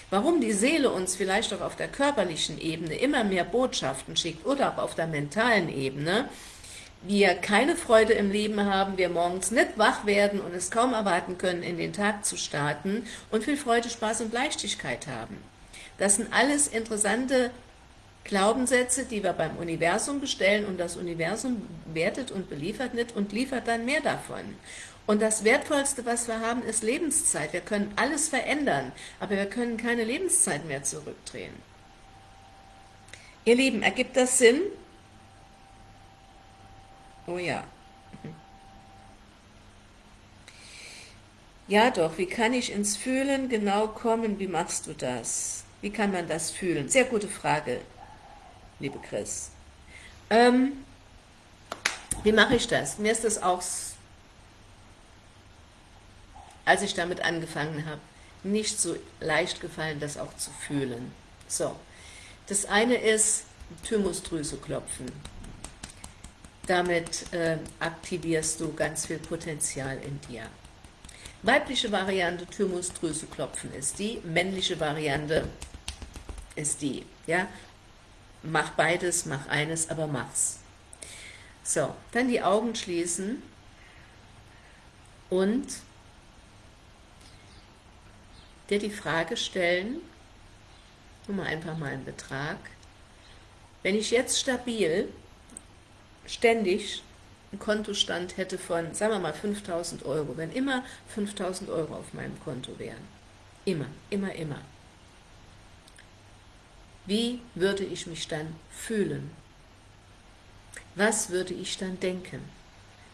warum die Seele uns vielleicht auch auf der körperlichen Ebene immer mehr Botschaften schickt oder auch auf der mentalen Ebene, wir keine Freude im Leben haben, wir morgens nicht wach werden und es kaum erwarten können, in den Tag zu starten und viel Freude, Spaß und Leichtigkeit haben. Das sind alles interessante Glaubenssätze, die wir beim Universum bestellen und das Universum wertet und beliefert nicht und liefert dann mehr davon. Und das Wertvollste, was wir haben, ist Lebenszeit. Wir können alles verändern, aber wir können keine Lebenszeit mehr zurückdrehen. Ihr Lieben, ergibt das Sinn? Oh ja. Ja doch, wie kann ich ins Fühlen genau kommen? Wie machst du das? Wie kann man das fühlen? Sehr gute Frage, liebe Chris. Ähm, wie mache ich das? Mir ist das auch, als ich damit angefangen habe, nicht so leicht gefallen, das auch zu fühlen. So, das eine ist Thymusdrüse klopfen. Damit äh, aktivierst du ganz viel Potenzial in dir. Weibliche Variante Thymusdrüse klopfen ist die, männliche Variante ist die. Ja? Mach beides, mach eines, aber mach's. So, dann die Augen schließen und dir die Frage stellen, nur mal einfach mal einen Betrag, wenn ich jetzt stabil, ständig einen Kontostand hätte von, sagen wir mal, 5000 Euro, wenn immer 5000 Euro auf meinem Konto wären, immer, immer, immer, wie würde ich mich dann fühlen? Was würde ich dann denken?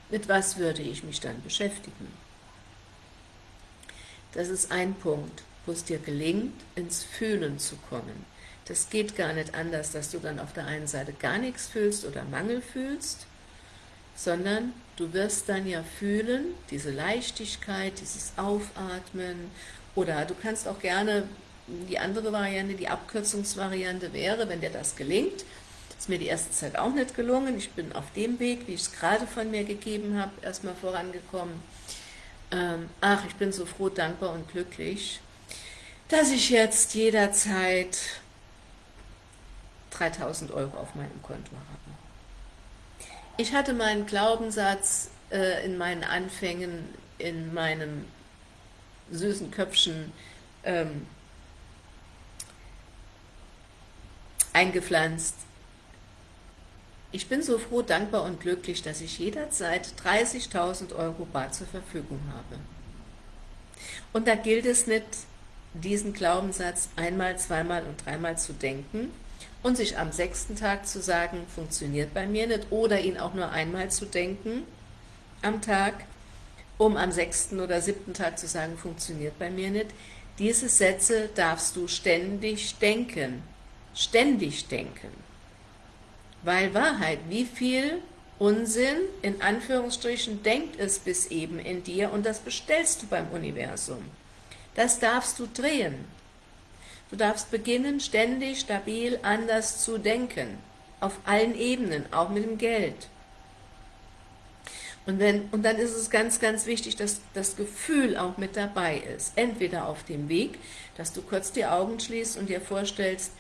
Mit was würde ich mich dann beschäftigen? Das ist ein Punkt, wo es dir gelingt, ins Fühlen zu kommen. Das geht gar nicht anders, dass du dann auf der einen Seite gar nichts fühlst oder Mangel fühlst, sondern du wirst dann ja fühlen, diese Leichtigkeit, dieses Aufatmen oder du kannst auch gerne, die andere Variante, die Abkürzungsvariante wäre, wenn dir das gelingt, ist mir die erste Zeit auch nicht gelungen, ich bin auf dem Weg, wie ich es gerade von mir gegeben habe, erstmal vorangekommen. Ähm, ach, ich bin so froh, dankbar und glücklich, dass ich jetzt jederzeit 3000 Euro auf meinem Konto habe. Ich hatte meinen Glaubenssatz äh, in meinen Anfängen, in meinem süßen Köpfchen ähm, eingepflanzt. Ich bin so froh, dankbar und glücklich, dass ich jederzeit 30.000 Euro bar zur Verfügung habe. Und da gilt es nicht, diesen Glaubenssatz einmal, zweimal und dreimal zu denken, und sich am sechsten Tag zu sagen, funktioniert bei mir nicht, oder ihn auch nur einmal zu denken am Tag, um am sechsten oder siebten Tag zu sagen, funktioniert bei mir nicht. Diese Sätze darfst du ständig denken, ständig denken. Weil Wahrheit, wie viel Unsinn, in Anführungsstrichen, denkt es bis eben in dir und das bestellst du beim Universum. Das darfst du drehen. Du darfst beginnen, ständig, stabil, anders zu denken. Auf allen Ebenen, auch mit dem Geld. Und, wenn, und dann ist es ganz, ganz wichtig, dass das Gefühl auch mit dabei ist. Entweder auf dem Weg, dass du kurz die Augen schließt und dir vorstellst,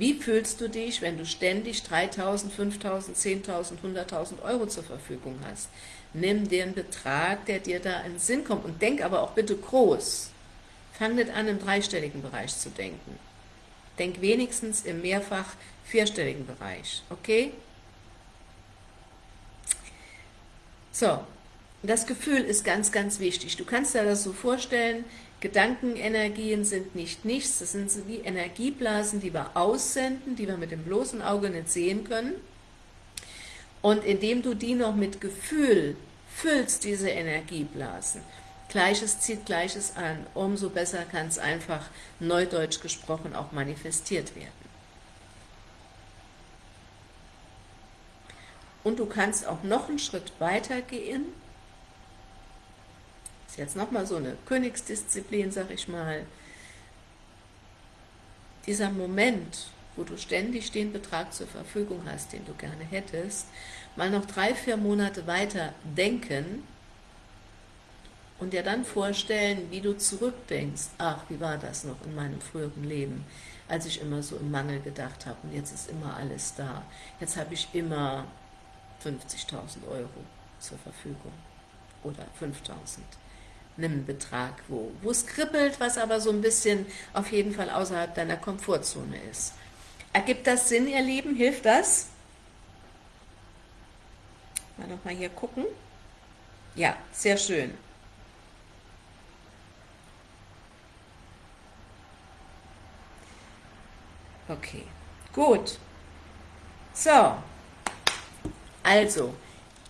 wie fühlst du dich, wenn du ständig 3.000, 5.000, 10.000, 100.000 Euro zur Verfügung hast? Nimm einen Betrag, der dir da in den Sinn kommt und denk aber auch bitte groß. Fang nicht an, im dreistelligen Bereich zu denken. Denk wenigstens im mehrfach vierstelligen Bereich, okay? So, das Gefühl ist ganz, ganz wichtig. Du kannst dir das so vorstellen, Gedankenenergien sind nicht nichts, das sind wie Energieblasen, die wir aussenden, die wir mit dem bloßen Auge nicht sehen können. Und indem du die noch mit Gefühl füllst, diese Energieblasen, Gleiches zieht Gleiches an, umso besser kann es einfach, neudeutsch gesprochen, auch manifestiert werden. Und du kannst auch noch einen Schritt weiter gehen. Jetzt nochmal so eine Königsdisziplin, sag ich mal. Dieser Moment, wo du ständig den Betrag zur Verfügung hast, den du gerne hättest, mal noch drei, vier Monate weiter denken, und dir dann vorstellen, wie du zurückdenkst, ach, wie war das noch in meinem früheren Leben, als ich immer so im Mangel gedacht habe und jetzt ist immer alles da. Jetzt habe ich immer 50.000 Euro zur Verfügung oder 5.000. Einen Betrag, wo, wo es kribbelt, was aber so ein bisschen auf jeden Fall außerhalb deiner Komfortzone ist. Ergibt das Sinn, ihr Lieben? Hilft das? Mal nochmal hier gucken. Ja, sehr schön. Okay, gut. So, also,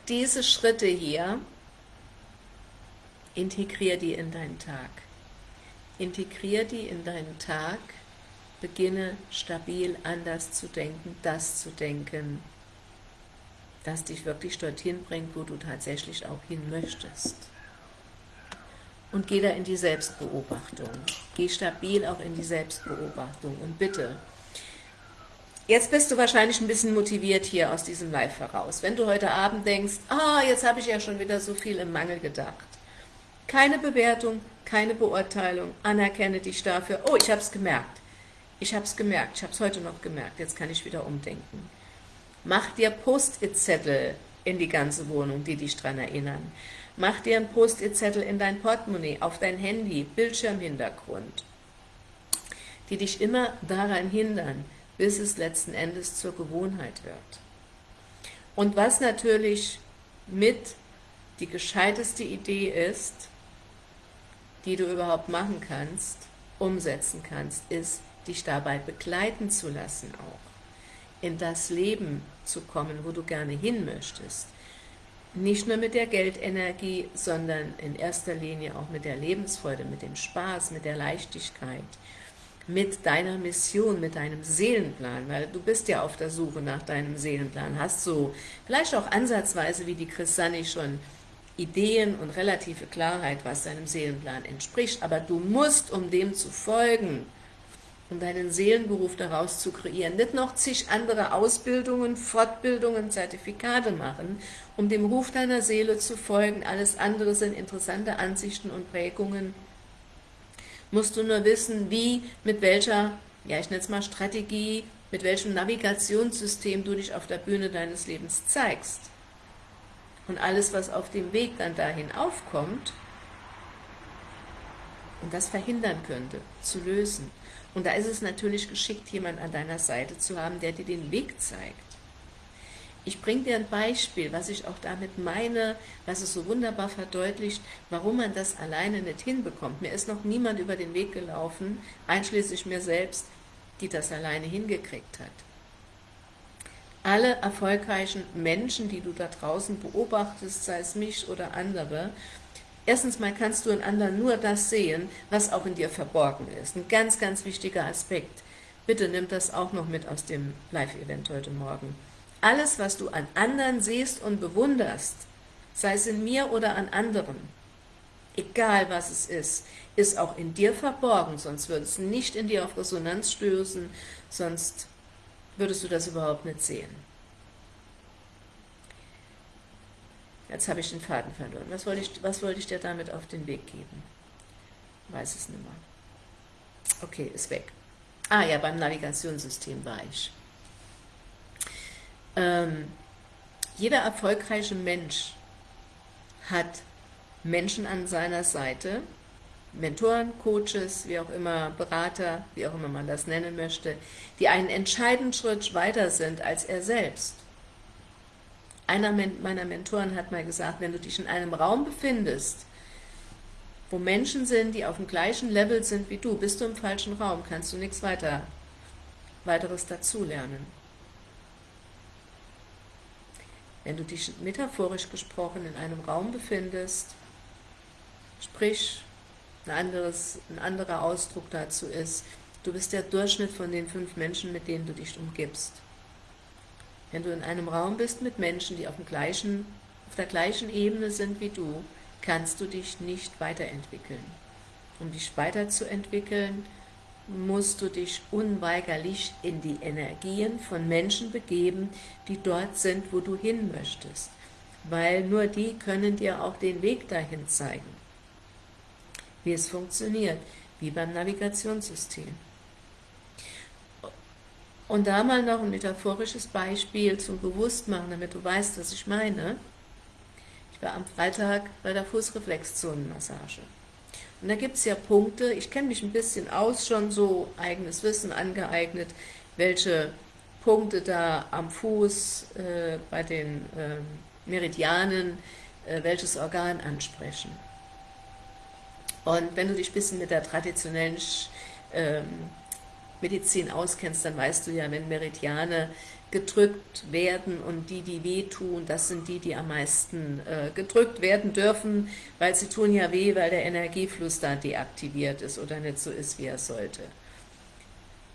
diese Schritte hier, integrier die in deinen Tag. Integrier die in deinen Tag, beginne stabil anders zu denken, das zu denken, das dich wirklich dorthin bringt, wo du tatsächlich auch hin möchtest. Und geh da in die Selbstbeobachtung. Geh stabil auch in die Selbstbeobachtung. Und bitte, jetzt bist du wahrscheinlich ein bisschen motiviert hier aus diesem Live heraus. Wenn du heute Abend denkst, ah, jetzt habe ich ja schon wieder so viel im Mangel gedacht. Keine Bewertung, keine Beurteilung, anerkenne dich dafür. Oh, ich habe es gemerkt. Ich habe es gemerkt, ich habe es heute noch gemerkt, jetzt kann ich wieder umdenken. Mach dir Post-it-Zettel in die ganze Wohnung, die dich daran erinnern. Mach dir einen Post-it-Zettel in dein Portemonnaie, auf dein Handy, Bildschirmhintergrund, die dich immer daran hindern, bis es letzten Endes zur Gewohnheit wird. Und was natürlich mit die gescheiteste Idee ist, die du überhaupt machen kannst, umsetzen kannst, ist, dich dabei begleiten zu lassen auch, in das Leben zu kommen, wo du gerne hin möchtest, nicht nur mit der Geldenergie, sondern in erster Linie auch mit der Lebensfreude, mit dem Spaß, mit der Leichtigkeit, mit deiner Mission, mit deinem Seelenplan, weil du bist ja auf der Suche nach deinem Seelenplan, hast so vielleicht auch ansatzweise wie die Chrisani schon Ideen und relative Klarheit, was deinem Seelenplan entspricht, aber du musst, um dem zu folgen, um deinen Seelenberuf daraus zu kreieren. Nicht noch zig andere Ausbildungen, Fortbildungen, Zertifikate machen, um dem Ruf deiner Seele zu folgen. Alles andere sind interessante Ansichten und Prägungen. Musst du nur wissen, wie, mit welcher, ja ich nenne es mal Strategie, mit welchem Navigationssystem du dich auf der Bühne deines Lebens zeigst. Und alles, was auf dem Weg dann dahin aufkommt, und das verhindern könnte, zu lösen. Und da ist es natürlich geschickt, jemand an deiner Seite zu haben, der dir den Weg zeigt. Ich bringe dir ein Beispiel, was ich auch damit meine, was es so wunderbar verdeutlicht, warum man das alleine nicht hinbekommt. Mir ist noch niemand über den Weg gelaufen, einschließlich mir selbst, die das alleine hingekriegt hat. Alle erfolgreichen Menschen, die du da draußen beobachtest, sei es mich oder andere, Erstens mal kannst du in anderen nur das sehen, was auch in dir verborgen ist. Ein ganz, ganz wichtiger Aspekt. Bitte nimm das auch noch mit aus dem Live-Event heute Morgen. Alles, was du an anderen siehst und bewunderst, sei es in mir oder an anderen, egal was es ist, ist auch in dir verborgen, sonst würde es nicht in dir auf Resonanz stößen, sonst würdest du das überhaupt nicht sehen. Jetzt habe ich den Faden verloren. Was wollte, ich, was wollte ich dir damit auf den Weg geben? Weiß es nicht mehr. Okay, ist weg. Ah ja, beim Navigationssystem war ich. Ähm, jeder erfolgreiche Mensch hat Menschen an seiner Seite, Mentoren, Coaches, wie auch immer, Berater, wie auch immer man das nennen möchte, die einen entscheidenden Schritt weiter sind als er selbst. Einer meiner Mentoren hat mal gesagt, wenn du dich in einem Raum befindest, wo Menschen sind, die auf dem gleichen Level sind wie du, bist du im falschen Raum, kannst du nichts weiter, weiteres dazulernen. Wenn du dich metaphorisch gesprochen in einem Raum befindest, sprich, ein, anderes, ein anderer Ausdruck dazu ist, du bist der Durchschnitt von den fünf Menschen, mit denen du dich umgibst. Wenn du in einem Raum bist mit Menschen, die auf, dem gleichen, auf der gleichen Ebene sind wie du, kannst du dich nicht weiterentwickeln. Um dich weiterzuentwickeln, musst du dich unweigerlich in die Energien von Menschen begeben, die dort sind, wo du hin möchtest. Weil nur die können dir auch den Weg dahin zeigen. Wie es funktioniert, wie beim Navigationssystem. Und da mal noch ein metaphorisches Beispiel zum Bewusstmachen, damit du weißt, was ich meine. Ich war am Freitag bei der Fußreflexzonenmassage. Und da gibt es ja Punkte, ich kenne mich ein bisschen aus, schon so eigenes Wissen angeeignet, welche Punkte da am Fuß äh, bei den äh, Meridianen äh, welches Organ ansprechen. Und wenn du dich ein bisschen mit der traditionellen ähm, Medizin auskennst, dann weißt du ja, wenn Meridiane gedrückt werden und die, die wehtun, das sind die, die am meisten äh, gedrückt werden dürfen, weil sie tun ja weh, weil der Energiefluss da deaktiviert ist oder nicht so ist, wie er sollte.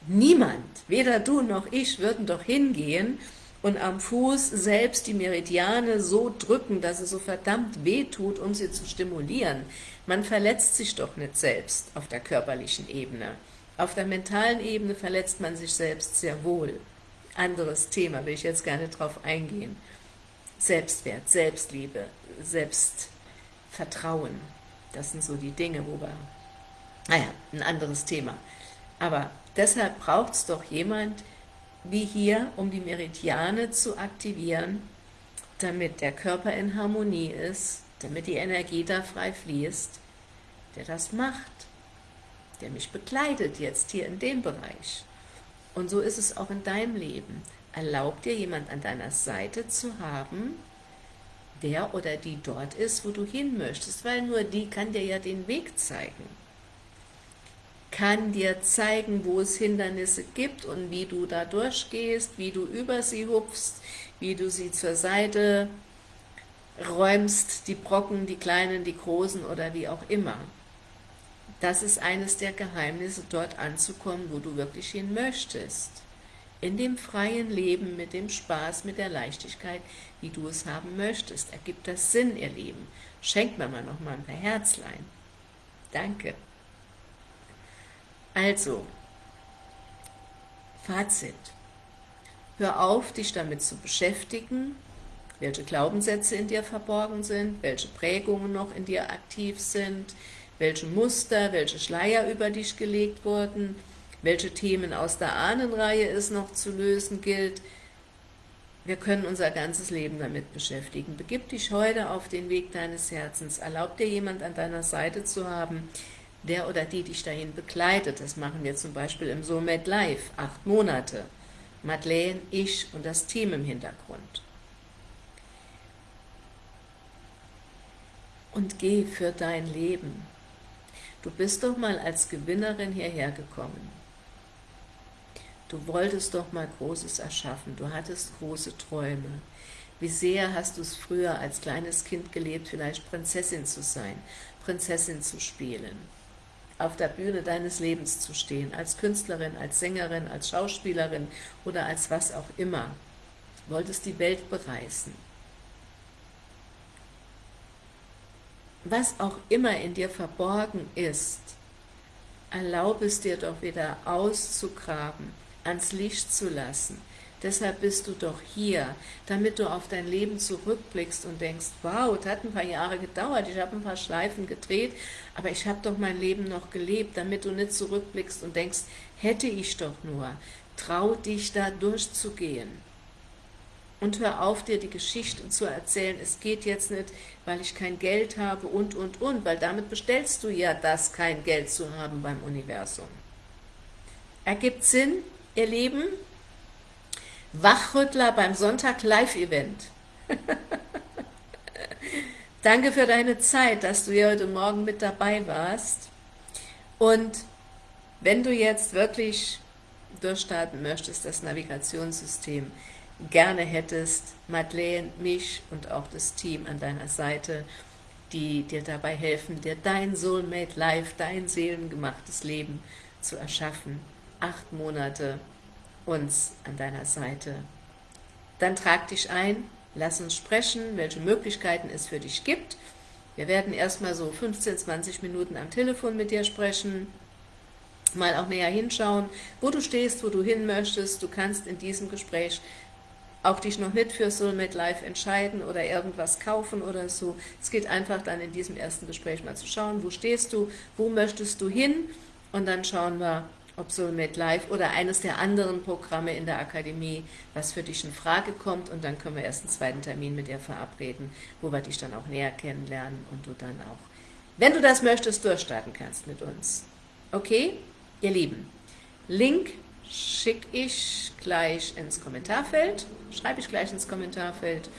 Niemand, weder du noch ich, würden doch hingehen und am Fuß selbst die Meridiane so drücken, dass es so verdammt weh tut, um sie zu stimulieren. Man verletzt sich doch nicht selbst auf der körperlichen Ebene. Auf der mentalen Ebene verletzt man sich selbst sehr wohl. Anderes Thema, will ich jetzt gerne drauf eingehen. Selbstwert, Selbstliebe, Selbstvertrauen, das sind so die Dinge, wo wir, naja, ein anderes Thema. Aber deshalb braucht es doch jemand, wie hier, um die Meridiane zu aktivieren, damit der Körper in Harmonie ist, damit die Energie da frei fließt, der das macht, der mich begleitet jetzt hier in dem Bereich. Und so ist es auch in deinem Leben. Erlaub dir jemand an deiner Seite zu haben, der oder die dort ist, wo du hin möchtest, weil nur die kann dir ja den Weg zeigen kann dir zeigen, wo es Hindernisse gibt und wie du da durchgehst, wie du über sie hupfst, wie du sie zur Seite räumst, die Brocken, die kleinen, die großen oder wie auch immer. Das ist eines der Geheimnisse, dort anzukommen, wo du wirklich hin möchtest. In dem freien Leben, mit dem Spaß, mit der Leichtigkeit, wie du es haben möchtest. Ergibt das Sinn, ihr Lieben? Schenkt mir mal noch mal ein paar Herzlein. Danke. Also, Fazit. Hör auf, dich damit zu beschäftigen, welche Glaubenssätze in dir verborgen sind, welche Prägungen noch in dir aktiv sind, welche Muster, welche Schleier über dich gelegt wurden, welche Themen aus der Ahnenreihe es noch zu lösen gilt. Wir können unser ganzes Leben damit beschäftigen. Begib dich heute auf den Weg deines Herzens. Erlaub dir jemand an deiner Seite zu haben, der oder die dich dahin begleitet. Das machen wir zum Beispiel im Soulmate Live, acht Monate. Madeleine, ich und das Team im Hintergrund. Und geh für dein Leben. Du bist doch mal als Gewinnerin hierher gekommen. Du wolltest doch mal Großes erschaffen, du hattest große Träume. Wie sehr hast du es früher als kleines Kind gelebt, vielleicht Prinzessin zu sein, Prinzessin zu spielen auf der Bühne deines Lebens zu stehen, als Künstlerin, als Sängerin, als Schauspielerin oder als was auch immer. Du wolltest die Welt bereisen. Was auch immer in dir verborgen ist, erlaube es dir doch wieder auszugraben, ans Licht zu lassen, Deshalb bist du doch hier, damit du auf dein Leben zurückblickst und denkst, wow, das hat ein paar Jahre gedauert, ich habe ein paar Schleifen gedreht, aber ich habe doch mein Leben noch gelebt, damit du nicht zurückblickst und denkst, hätte ich doch nur. Trau dich da durchzugehen. Und hör auf, dir die Geschichte zu erzählen, es geht jetzt nicht, weil ich kein Geld habe und, und, und, weil damit bestellst du ja das, kein Geld zu haben beim Universum. Ergibt Sinn, ihr Lieben? Wachrüttler beim Sonntag Live-Event. Danke für deine Zeit, dass du hier heute Morgen mit dabei warst. Und wenn du jetzt wirklich durchstarten möchtest, das Navigationssystem, gerne hättest, Madeleine, mich und auch das Team an deiner Seite, die dir dabei helfen, dir dein Soulmate Life, dein seelengemachtes Leben zu erschaffen. Acht Monate uns an deiner Seite. Dann trag dich ein, lass uns sprechen, welche Möglichkeiten es für dich gibt. Wir werden erstmal so 15, 20 Minuten am Telefon mit dir sprechen, mal auch näher hinschauen, wo du stehst, wo du hin möchtest. Du kannst in diesem Gespräch auch dich noch nicht für Soulmate Life entscheiden oder irgendwas kaufen oder so. Es geht einfach dann in diesem ersten Gespräch mal zu schauen, wo stehst du, wo möchtest du hin und dann schauen wir, ob Soulmate Live oder eines der anderen Programme in der Akademie, was für dich in Frage kommt und dann können wir erst einen zweiten Termin mit dir verabreden, wo wir dich dann auch näher kennenlernen und du dann auch, wenn du das möchtest, durchstarten kannst mit uns. Okay, ihr Lieben, Link schicke ich gleich ins Kommentarfeld, schreibe ich gleich ins Kommentarfeld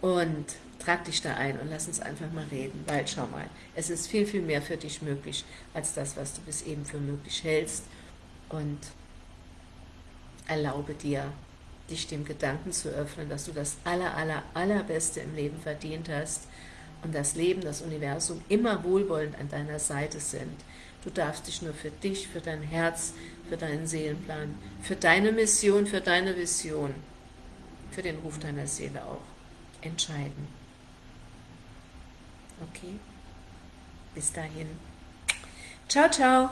und trag dich da ein und lass uns einfach mal reden, weil schau mal, es ist viel, viel mehr für dich möglich, als das, was du bis eben für möglich hältst. Und erlaube dir, dich dem Gedanken zu öffnen, dass du das aller, aller, allerbeste im Leben verdient hast und das Leben, das Universum immer wohlwollend an deiner Seite sind. Du darfst dich nur für dich, für dein Herz, für deinen Seelenplan, für deine Mission, für deine Vision, für den Ruf deiner Seele auch entscheiden. Okay? Bis dahin. Ciao, ciao.